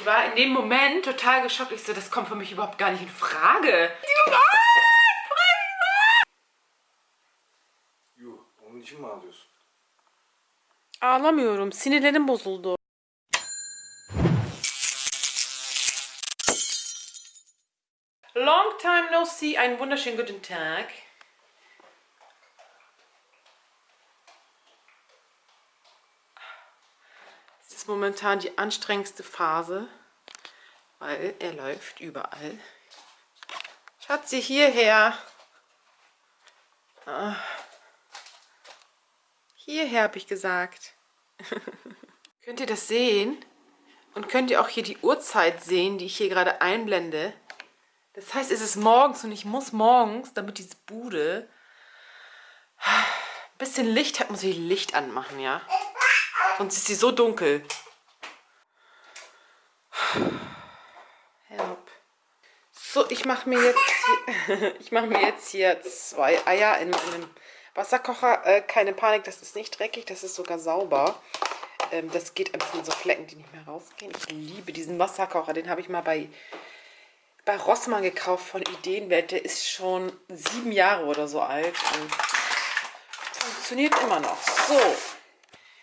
Ich war in dem Moment total geschockt. Ich so, das kommt für mich überhaupt gar nicht in Frage. Yuh, onun için mi ağlıyorsun? Ağlamıyorum. Sinirlerim bozuldu. Long time no see. Einen wunderschönen guten Tag. Ist momentan die anstrengendste Phase, weil er läuft überall. Schatzi, hierher. Ah. Hierher habe ich gesagt. könnt ihr das sehen? Und könnt ihr auch hier die Uhrzeit sehen, die ich hier gerade einblende? Das heißt, es ist morgens und ich muss morgens, damit diese Bude ein bisschen Licht hat, muss ich Licht anmachen, ja? Sonst ist sie so dunkel. Help. So, ich mache mir jetzt mir jetzt hier zwei Eier in meinem Wasserkocher. Äh, keine Panik, das ist nicht dreckig, das ist sogar sauber. Ähm, das geht ein bisschen so Flecken, die nicht mehr rausgehen. Ich liebe diesen Wasserkocher, den habe ich mal bei bei Rossmann gekauft von Ideenwelt. Der ist schon sieben Jahre oder so alt und funktioniert immer noch. So.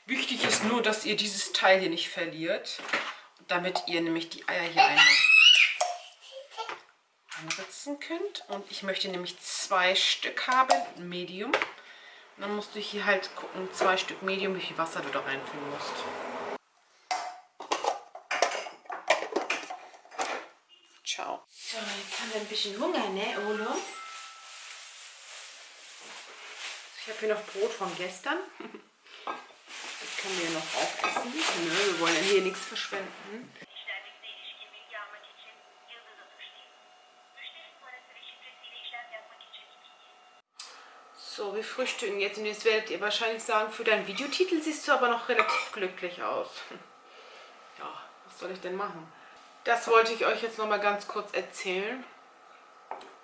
Wichtig ist nur, dass ihr dieses Teil hier nicht verliert, damit ihr nämlich die Eier hier einmal könnt. Und ich möchte nämlich zwei Stück haben, Medium. Und dann musst du hier halt gucken, zwei Stück Medium, wie viel Wasser du da reinfüllen musst. Ciao. So, jetzt haben wir ein bisschen Hunger, ne, Olo? Ich habe hier noch Brot von gestern. Können wir noch aufessen. Ne, wir wollen ja hier nichts verschwenden. So, wir frühstücken jetzt und jetzt werdet ihr wahrscheinlich sagen, für deinen Videotitel siehst du aber noch relativ glücklich aus. Ja, was soll ich denn machen? Das wollte ich euch jetzt nochmal ganz kurz erzählen.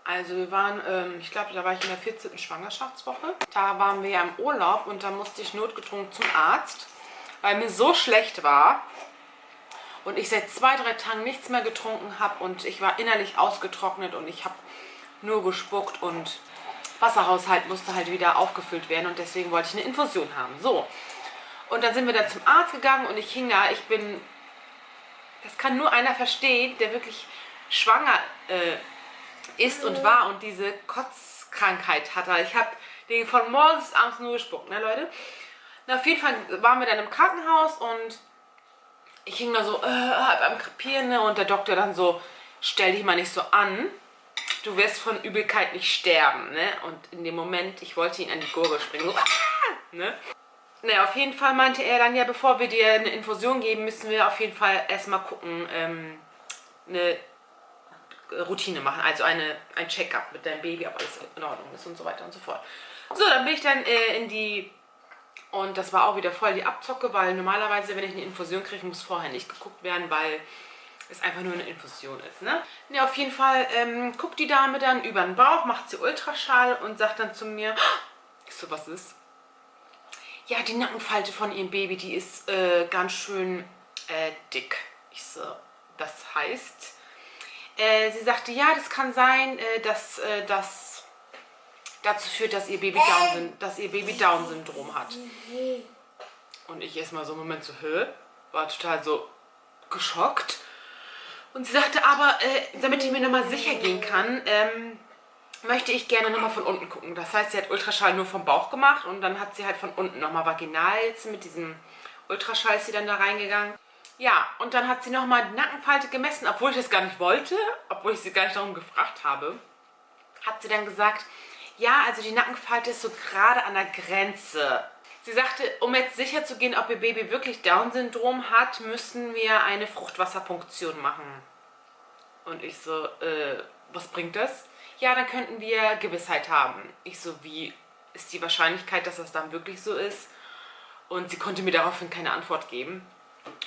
Also wir waren, ähm, ich glaube, da war ich in der 14. Schwangerschaftswoche. Da waren wir ja im Urlaub und da musste ich notgedrungen zum Arzt, weil mir so schlecht war und ich seit zwei, drei Tagen nichts mehr getrunken habe und ich war innerlich ausgetrocknet und ich habe nur gespuckt und Wasserhaushalt musste halt wieder aufgefüllt werden und deswegen wollte ich eine Infusion haben. So, und dann sind wir da zum Arzt gegangen und ich hing da, ich bin, das kann nur einer verstehen, der wirklich schwanger äh, ist und war und diese Kotzkrankheit hatte. Ich habe den von morgens bis abends nur gespuckt, ne Leute? Na, auf jeden Fall waren wir dann im Krankenhaus und ich hing da so äh, halb am Krepieren ne? und der Doktor dann so, stell dich mal nicht so an, du wirst von Übelkeit nicht sterben. Ne? Und in dem Moment, ich wollte ihn an die Gurgel springen. So, ah! ne? Naja, auf jeden Fall meinte er dann, ja, bevor wir dir eine Infusion geben, müssen wir auf jeden Fall erstmal gucken, ähm, eine Routine machen, also eine, ein Check-up mit deinem Baby, ob alles in Ordnung ist und so weiter und so fort. So, dann bin ich dann äh, in die, und das war auch wieder voll die Abzocke, weil normalerweise, wenn ich eine Infusion kriege, muss vorher nicht geguckt werden, weil es einfach nur eine Infusion ist. Ne, ne auf jeden Fall ähm, guckt die Dame dann über den Bauch, macht sie Ultraschall und sagt dann zu mir, ich so, was ist? Ja, die Nackenfalte von ihrem Baby, die ist äh, ganz schön äh, dick. Ich so, das heißt, äh, sie sagte, ja, das kann sein, äh, dass äh, das dazu führt, dass ihr Baby Down, dass ihr Baby Down Syndrom hat. Und ich erstmal so einen Moment so, hä? War total so geschockt. Und sie sagte aber, äh, damit ich mir nochmal sicher gehen kann, ähm, möchte ich gerne nochmal von unten gucken. Das heißt, sie hat Ultraschall nur vom Bauch gemacht und dann hat sie halt von unten nochmal vaginal mit diesem Ultraschall ist sie dann da reingegangen. Ja, und dann hat sie nochmal die Nackenfalte gemessen, obwohl ich das gar nicht wollte, obwohl ich sie gar nicht darum gefragt habe. Hat sie dann gesagt, ja, also die Nackenfalte ist so gerade an der Grenze. Sie sagte, um jetzt sicher zu gehen, ob ihr Baby wirklich Down-Syndrom hat, müssen wir eine Fruchtwasserpunktion machen. Und ich so, äh, was bringt das? Ja, dann könnten wir Gewissheit haben. Ich so, wie ist die Wahrscheinlichkeit, dass das dann wirklich so ist? Und sie konnte mir daraufhin keine Antwort geben.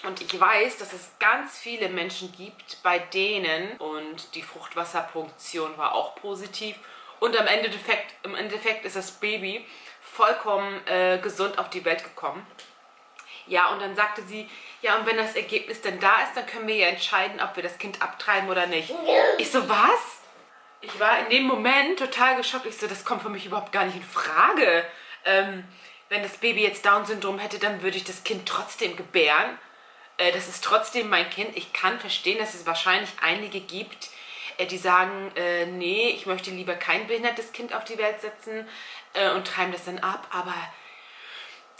Und ich weiß, dass es ganz viele Menschen gibt, bei denen, und die Fruchtwasserpunktion war auch positiv, und im Endeffekt, im Endeffekt ist das Baby vollkommen äh, gesund auf die Welt gekommen. Ja, und dann sagte sie, ja, und wenn das Ergebnis dann da ist, dann können wir ja entscheiden, ob wir das Kind abtreiben oder nicht. Ich so, was? Ich war in dem Moment total geschockt. Ich so, das kommt für mich überhaupt gar nicht in Frage. Ähm, wenn das Baby jetzt Down-Syndrom hätte, dann würde ich das Kind trotzdem gebären. Äh, das ist trotzdem mein Kind. Ich kann verstehen, dass es wahrscheinlich einige gibt, die sagen, äh, nee, ich möchte lieber kein behindertes Kind auf die Welt setzen äh, und treiben das dann ab. Aber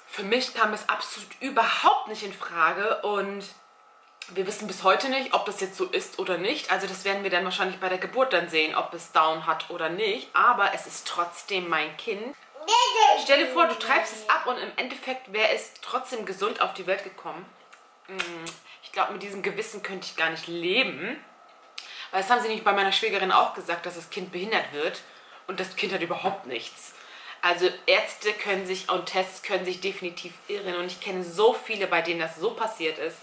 für mich kam es absolut überhaupt nicht in Frage und wir wissen bis heute nicht, ob das jetzt so ist oder nicht. Also das werden wir dann wahrscheinlich bei der Geburt dann sehen, ob es Down hat oder nicht. Aber es ist trotzdem mein Kind. Stell dir vor, du treibst es ab und im Endeffekt wäre es trotzdem gesund auf die Welt gekommen. Mm, ich glaube, mit diesem Gewissen könnte ich gar nicht leben. Weil das haben sie nicht bei meiner Schwägerin auch gesagt, dass das Kind behindert wird. Und das Kind hat überhaupt nichts. Also Ärzte können sich und Tests können sich definitiv irren. Und ich kenne so viele, bei denen das so passiert ist.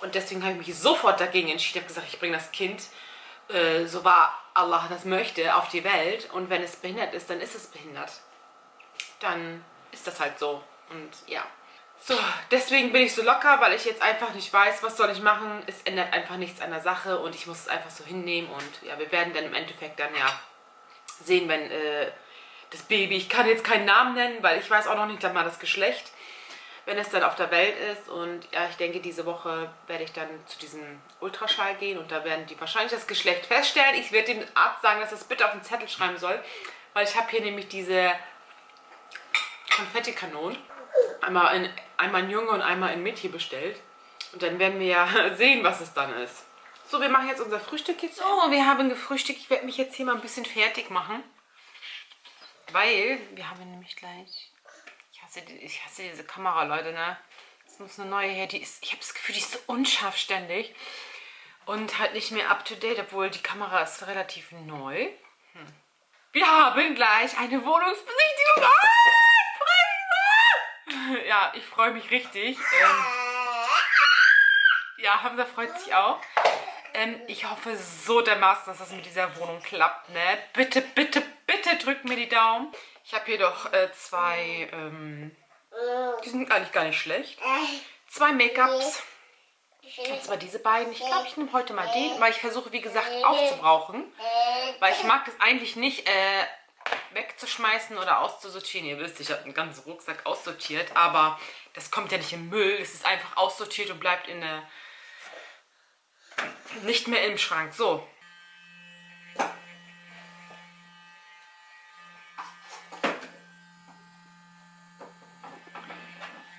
Und deswegen habe ich mich sofort dagegen entschieden. Ich habe gesagt, ich bringe das Kind, äh, so war Allah das möchte, auf die Welt. Und wenn es behindert ist, dann ist es behindert. Dann ist das halt so. Und ja. So, deswegen bin ich so locker, weil ich jetzt einfach nicht weiß, was soll ich machen. Es ändert einfach nichts an der Sache und ich muss es einfach so hinnehmen. Und ja, wir werden dann im Endeffekt dann ja sehen, wenn äh, das Baby, ich kann jetzt keinen Namen nennen, weil ich weiß auch noch nicht mal das Geschlecht, wenn es dann auf der Welt ist. Und ja, ich denke, diese Woche werde ich dann zu diesem Ultraschall gehen und da werden die wahrscheinlich das Geschlecht feststellen. Ich werde dem Arzt sagen, dass er es bitte auf den Zettel schreiben soll, weil ich habe hier nämlich diese Konfettikanonen. Einmal in, einmal in Junge und einmal in Mädchen bestellt. Und dann werden wir ja sehen, was es dann ist. So, wir machen jetzt unser Frühstück jetzt. So, wir haben gefrühstückt. Ich werde mich jetzt hier mal ein bisschen fertig machen. Weil wir haben nämlich gleich... Ich hasse, ich hasse diese Kamera, Leute, ne? Es muss eine neue her. Die ist, ich habe das Gefühl, die ist so unscharf ständig. Und halt nicht mehr up-to-date, obwohl die Kamera ist relativ neu. Hm. Wir haben gleich eine Wohnungsbesichtigung. Ah, ich freue mich so. Ja, ich freue mich richtig. Ähm, ja, Hamza freut sich auch. Ähm, ich hoffe so dermaßen, dass das mit dieser Wohnung klappt, ne? Bitte, bitte, bitte drückt mir die Daumen. Ich habe hier doch äh, zwei, ähm, die sind eigentlich gar nicht schlecht. Zwei Make-ups. Und zwar diese beiden. Ich glaube, ich nehme heute mal den, weil ich versuche, wie gesagt, aufzubrauchen. Weil ich mag das eigentlich nicht äh, wegzuschmeißen oder auszusortieren. Ihr wisst, ich habe einen ganzen Rucksack aussortiert, aber das kommt ja nicht im Müll. Es ist einfach aussortiert und bleibt in der nicht mehr im Schrank. So.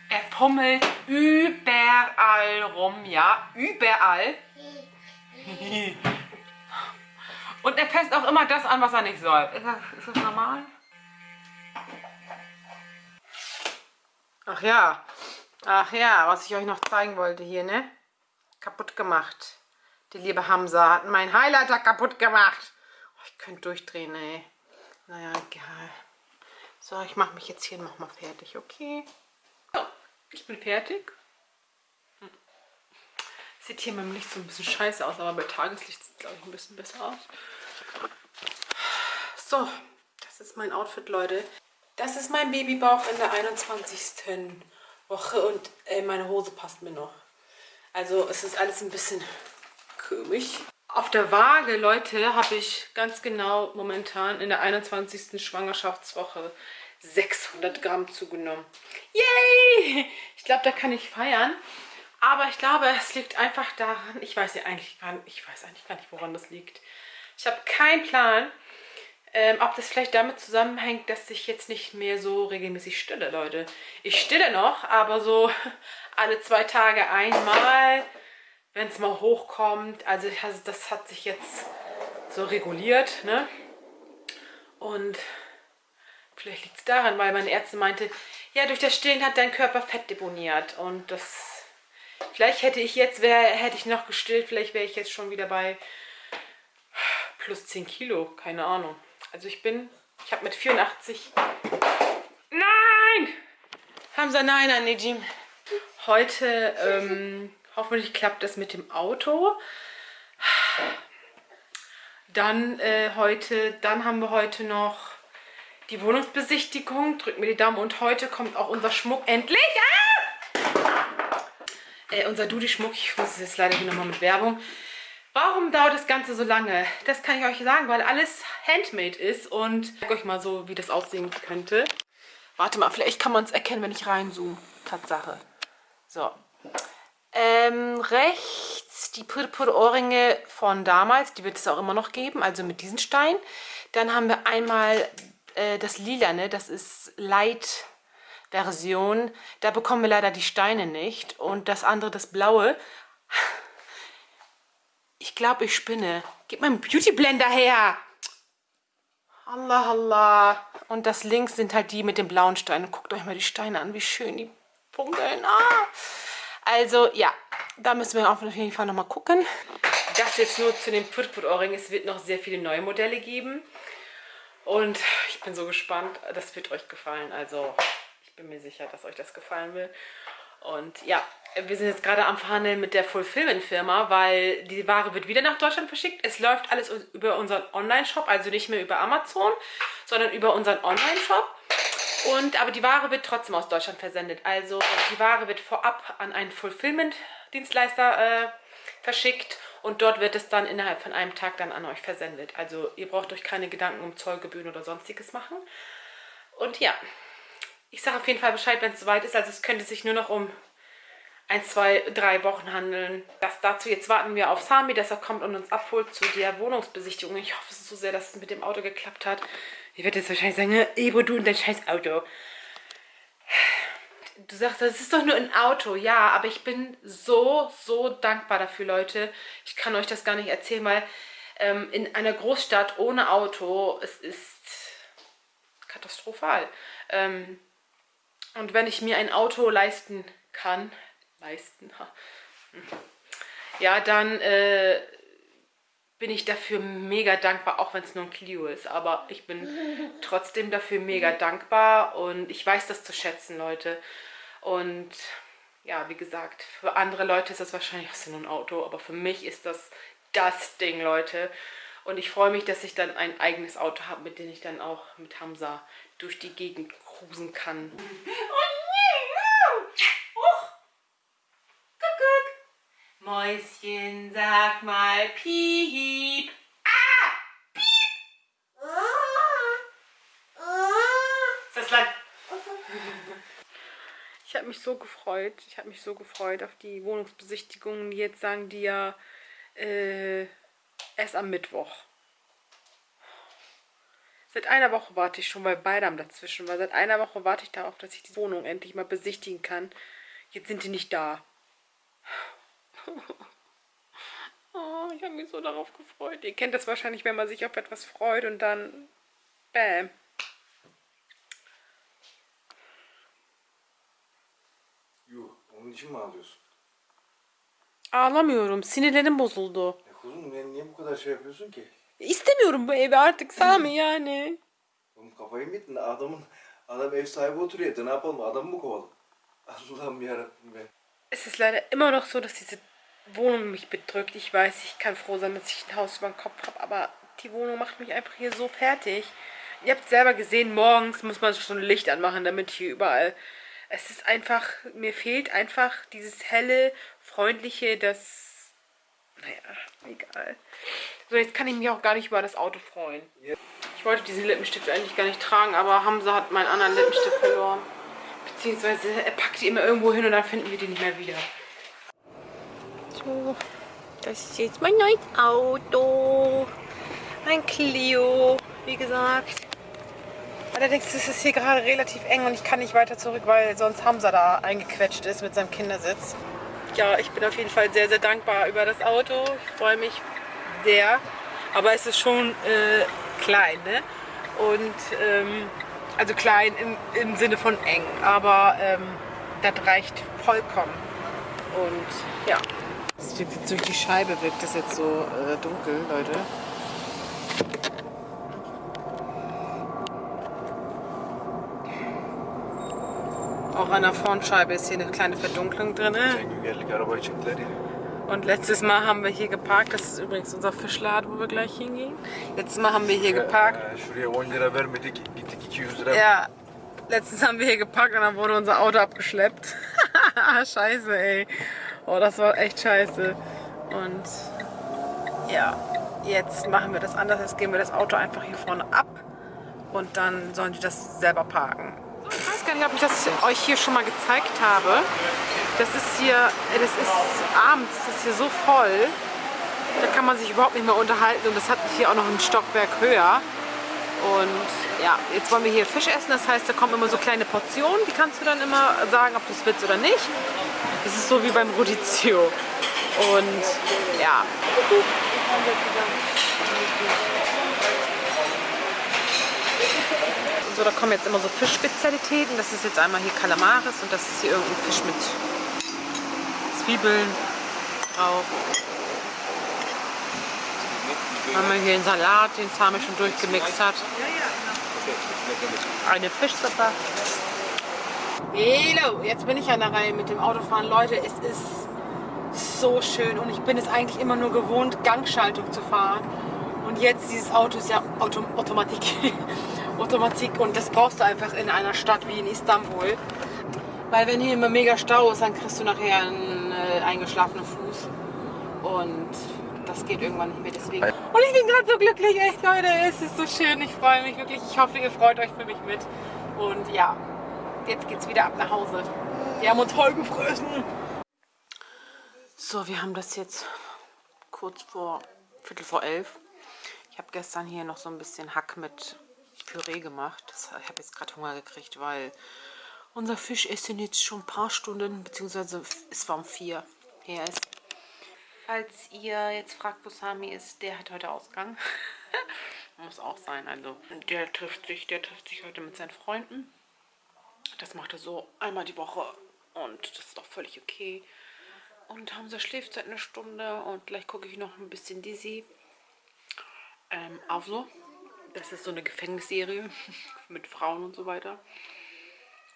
Er fummelt überall rum, ja, überall. Und er fässt auch immer das an, was er nicht soll. Ist das, ist das normal? Ach ja, ach ja, was ich euch noch zeigen wollte hier, ne? Kaputt gemacht. Die liebe Hamza hat meinen Highlighter kaputt gemacht. Oh, ich könnte durchdrehen, ey. Naja, egal. So, ich mache mich jetzt hier nochmal fertig, okay? So, ich bin fertig. Sieht hier mit dem Licht so ein bisschen scheiße aus, aber bei Tageslicht sieht es, glaube ich, ein bisschen besser aus. So, das ist mein Outfit, Leute. Das ist mein Babybauch in der 21. Woche und äh, meine Hose passt mir noch. Also es ist alles ein bisschen komisch. Auf der Waage, Leute, habe ich ganz genau momentan in der 21. Schwangerschaftswoche 600 Gramm zugenommen. Yay! Ich glaube, da kann ich feiern. Aber ich glaube, es liegt einfach daran, ich weiß ja eigentlich gar nicht, ich weiß eigentlich gar nicht, woran das liegt. Ich habe keinen Plan, ähm, ob das vielleicht damit zusammenhängt, dass ich jetzt nicht mehr so regelmäßig stille, Leute. Ich stille noch, aber so alle zwei Tage einmal wenn es mal hochkommt. Also das hat sich jetzt so reguliert. Ne? Und vielleicht liegt es daran, weil meine Ärztin meinte, ja, durch das Stillen hat dein Körper Fett deponiert. Und das, vielleicht hätte ich jetzt, wär, hätte ich noch gestillt, vielleicht wäre ich jetzt schon wieder bei plus 10 Kilo, keine Ahnung. Also ich bin, ich habe mit 84, nein! Hamza, nein, an. Heute, ähm, Hoffentlich klappt das mit dem Auto. Dann äh, heute, dann haben wir heute noch die Wohnungsbesichtigung. Drückt mir die Daumen. Und heute kommt auch unser Schmuck endlich. Ah! Äh, unser Dudi-Schmuck, ich muss es jetzt leider hier nochmal mit Werbung. Warum dauert das Ganze so lange? Das kann ich euch sagen, weil alles handmade ist und ich zeige euch mal so, wie das aussehen könnte. Warte mal, vielleicht kann man es erkennen, wenn ich reinzoome. Tatsache. So. Ähm, rechts die Purpur-Ohrringe von damals, die wird es auch immer noch geben, also mit diesen Steinen. Dann haben wir einmal äh, das Lilane, das ist Light-Version. Da bekommen wir leider die Steine nicht. Und das andere, das Blaue, ich glaube, ich spinne. Gib meinen Beauty Blender her. Allah, Allah. Und das links sind halt die mit den blauen Steinen. Guckt euch mal die Steine an, wie schön die funkeln. Ah. Also, ja, da müssen wir auf jeden Fall nochmal gucken. Das jetzt nur zu den Put-Put-Ohrringen. Es wird noch sehr viele neue Modelle geben. Und ich bin so gespannt. Das wird euch gefallen. Also, ich bin mir sicher, dass euch das gefallen will. Und ja, wir sind jetzt gerade am Verhandeln mit der Fulfillment-Firma, weil die Ware wird wieder nach Deutschland verschickt. Es läuft alles über unseren Online-Shop, also nicht mehr über Amazon, sondern über unseren Online-Shop. Und, aber die Ware wird trotzdem aus Deutschland versendet. Also die Ware wird vorab an einen Fulfillment-Dienstleister äh, verschickt und dort wird es dann innerhalb von einem Tag dann an euch versendet. Also ihr braucht euch keine Gedanken um Zollgebühren oder sonstiges machen. Und ja, ich sage auf jeden Fall Bescheid, wenn es soweit ist. Also es könnte sich nur noch um ein, zwei, drei Wochen handeln. Das dazu. Jetzt warten wir auf Sami, dass er kommt und uns abholt zu der Wohnungsbesichtigung. Ich hoffe so sehr, dass es mit dem Auto geklappt hat. Ich werde jetzt wahrscheinlich sagen, Ebro, du und dein scheiß Auto. Du sagst, das ist doch nur ein Auto. Ja, aber ich bin so, so dankbar dafür, Leute. Ich kann euch das gar nicht erzählen, weil ähm, in einer Großstadt ohne Auto, es ist katastrophal. Ähm, und wenn ich mir ein Auto leisten kann, leisten, ja, dann äh, bin ich dafür mega dankbar, auch wenn es nur ein Clio ist. Aber ich bin trotzdem dafür mega dankbar und ich weiß das zu schätzen, Leute. Und ja, wie gesagt, für andere Leute ist das wahrscheinlich auch nur ein Auto, aber für mich ist das das Ding, Leute. Und ich freue mich, dass ich dann ein eigenes Auto habe, mit dem ich dann auch mit Hamza durch die Gegend cruisen kann. Mäuschen, sag mal piep. Ah! Piep! Ist das lang? Ich habe mich so gefreut. Ich habe mich so gefreut auf die Wohnungsbesichtigungen. Jetzt sagen die ja äh, erst am Mittwoch. Seit einer Woche warte ich schon, weil beide haben dazwischen war. Seit einer Woche warte ich darauf, dass ich die Wohnung endlich mal besichtigen kann. Jetzt sind die nicht da. Oh, ich habe mich so darauf gefreut. Ihr kennt das wahrscheinlich, wenn man sich auf etwas freut und dann... Bäm. Yuh, onun için mi ağlıyorsun? Ağlamıyorum. Sinirlerim bozuldu. Ya kuzum niye, niye bu kadar şey yapıyorsun ki? İstemiyorum bu evi artık Sami yani. Oğlum kafayı mı yedin? Adamın, adam ev sahibi oturuyor ne yapalım? Adamı mı kovalım? Allah'ım yarabbim be. Es ist leider immer noch so, dass diese Wohnung mich bedrückt. Ich weiß, ich kann froh sein, dass ich ein Haus über dem Kopf habe, aber die Wohnung macht mich einfach hier so fertig. Ihr habt selber gesehen, morgens muss man schon Licht anmachen, damit hier überall... Es ist einfach, mir fehlt einfach dieses helle, freundliche, das... Naja, egal. So, jetzt kann ich mich auch gar nicht über das Auto freuen. Ich wollte diesen Lippenstift eigentlich gar nicht tragen, aber Hamza hat meinen anderen Lippenstift verloren. Beziehungsweise er packt die immer irgendwo hin und dann finden wir die nicht mehr wieder. So, das ist jetzt mein neues Auto. Ein Clio, wie gesagt. Allerdings ist es hier gerade relativ eng und ich kann nicht weiter zurück, weil sonst Hamza da eingequetscht ist mit seinem Kindersitz. Ja, ich bin auf jeden Fall sehr, sehr dankbar über das Auto. Ich freue mich sehr. Aber es ist schon äh, klein, ne? Und, ähm, also klein im, im Sinne von eng. Aber ähm, das reicht vollkommen. Und ja. Durch die Scheibe wirkt das jetzt so äh, dunkel, Leute. An der Frontscheibe ist hier eine kleine Verdunklung drin. Und letztes Mal haben wir hier geparkt. Das ist übrigens unser Fischladen, wo wir gleich hingehen. Letztes Mal haben wir hier geparkt. Ee, şuraya 10 lira vermedik gittik 200 lira. Ja, letztens haben wir hier geparkt und dann wurde unser Auto abgeschleppt. Scheiße, ey. Oh, das war echt scheiße. Und ja, jetzt machen wir das anders. Jetzt geben wir das Auto einfach hier vorne ab und dann sollen die das selber parken. Ich nicht, ob ich das euch hier schon mal gezeigt habe. Das ist hier, das ist abends, das ist hier so voll. Da kann man sich überhaupt nicht mehr unterhalten und das hat hier auch noch ein Stockwerk höher. Und ja, jetzt wollen wir hier Fisch essen, das heißt, da kommen immer so kleine Portionen, die kannst du dann immer sagen, ob du es willst oder nicht. Das ist so wie beim Rodizio. Und ja. So, da kommen jetzt immer so Fischspezialitäten. Das ist jetzt einmal hier Kalamaris und das ist hier irgendein Fisch mit Zwiebeln drauf. Haben wir hier einen Salat, den Sami schon durchgemixt hat. Eine Fischsuppe. Hello, jetzt bin ich an der Reihe mit dem Autofahren. Leute, es ist so schön und ich bin es eigentlich immer nur gewohnt, Gangschaltung zu fahren. Und jetzt, dieses Auto ist ja Auto Automatik. Automatik und das brauchst du einfach in einer Stadt wie in Istanbul. Weil wenn hier immer mega Stau ist, dann kriegst du nachher einen äh, eingeschlafenen Fuß. Und das geht irgendwann nicht mehr deswegen. Und ich bin gerade so glücklich, echt Leute, es ist so schön, ich freue mich wirklich. Ich hoffe, ihr freut euch für mich mit. Und ja, jetzt geht's wieder ab nach Hause. Wir haben uns voll gefressen. So, wir haben das jetzt kurz vor Viertel vor elf. Ich habe gestern hier noch so ein bisschen Hack mit Püree gemacht. Das, ich habe jetzt gerade Hunger gekriegt, weil unser Fischessen jetzt schon ein paar Stunden, beziehungsweise es war um vier her ist. Falls ihr jetzt fragt, wo Sami ist, der hat heute Ausgang. Muss auch sein. Also der trifft sich, der trifft sich heute mit seinen Freunden. Das macht er so einmal die Woche und das ist auch völlig okay. Und Hamza schläft seit einer Stunde und gleich gucke ich noch ein bisschen Dizzy. Ähm, also, das ist so eine Gefängnisserie mit Frauen und so weiter.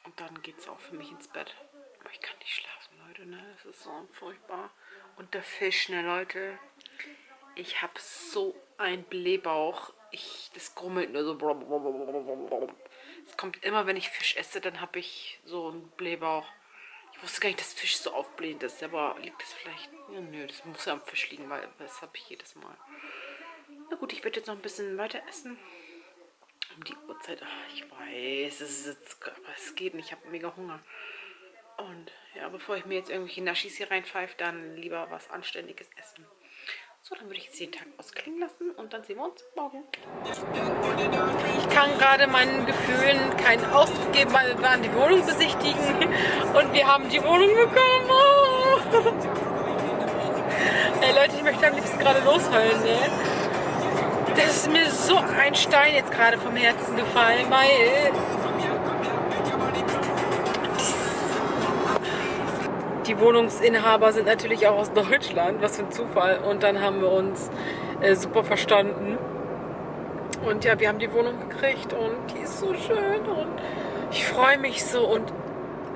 Und dann geht es auch für mich ins Bett. Aber ich kann nicht schlafen, Leute, ne? Das ist so furchtbar. Und der Fisch, ne, Leute? Ich habe so einen Blähbauch. Ich, das grummelt nur so. Es kommt immer, wenn ich Fisch esse, dann habe ich so einen Blähbauch. Ich wusste gar nicht, dass Fisch so aufblähend ist. Aber liegt das vielleicht... Ja, nö, das muss ja am Fisch liegen, weil das habe ich jedes Mal. Na gut, ich werde jetzt noch ein bisschen weiter essen. Um die Uhrzeit. Ach, ich weiß, es, ist jetzt, aber es geht nicht. Ich habe mega Hunger. Und ja, bevor ich mir jetzt irgendwelche Naschis hier reinpfeife, dann lieber was Anständiges essen. So, dann würde ich jetzt den Tag ausklingen lassen und dann sehen wir uns morgen. Ich kann gerade meinen Gefühlen keinen Ausdruck geben, weil wir waren die Wohnung besichtigen und wir haben die Wohnung bekommen. Oh. Ey Leute, ich möchte am liebsten gerade losheulen, ne? Das ist mir so ein Stein jetzt gerade vom Herzen gefallen, weil die Wohnungsinhaber sind natürlich auch aus Deutschland, was für ein Zufall. Und dann haben wir uns äh, super verstanden. Und ja, wir haben die Wohnung gekriegt und die ist so schön und ich freue mich so und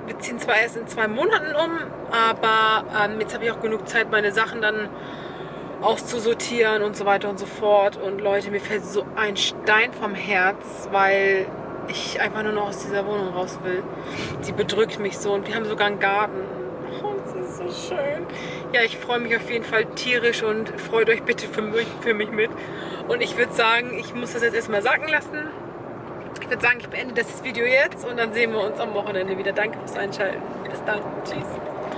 wir ziehen zwar erst in zwei Monaten um, aber ähm, jetzt habe ich auch genug Zeit, meine Sachen dann auszusortieren und so weiter und so fort. Und Leute, mir fällt so ein Stein vom Herz, weil ich einfach nur noch aus dieser Wohnung raus will. Sie bedrückt mich so und wir haben sogar einen Garten. Oh, das ist so schön. Ja, ich freue mich auf jeden Fall tierisch und freut euch bitte für mich, für mich mit. Und ich würde sagen, ich muss das jetzt erstmal sacken lassen. Ich würde sagen, ich beende das Video jetzt und dann sehen wir uns am Wochenende wieder. Danke fürs Einschalten. Bis dann. Tschüss.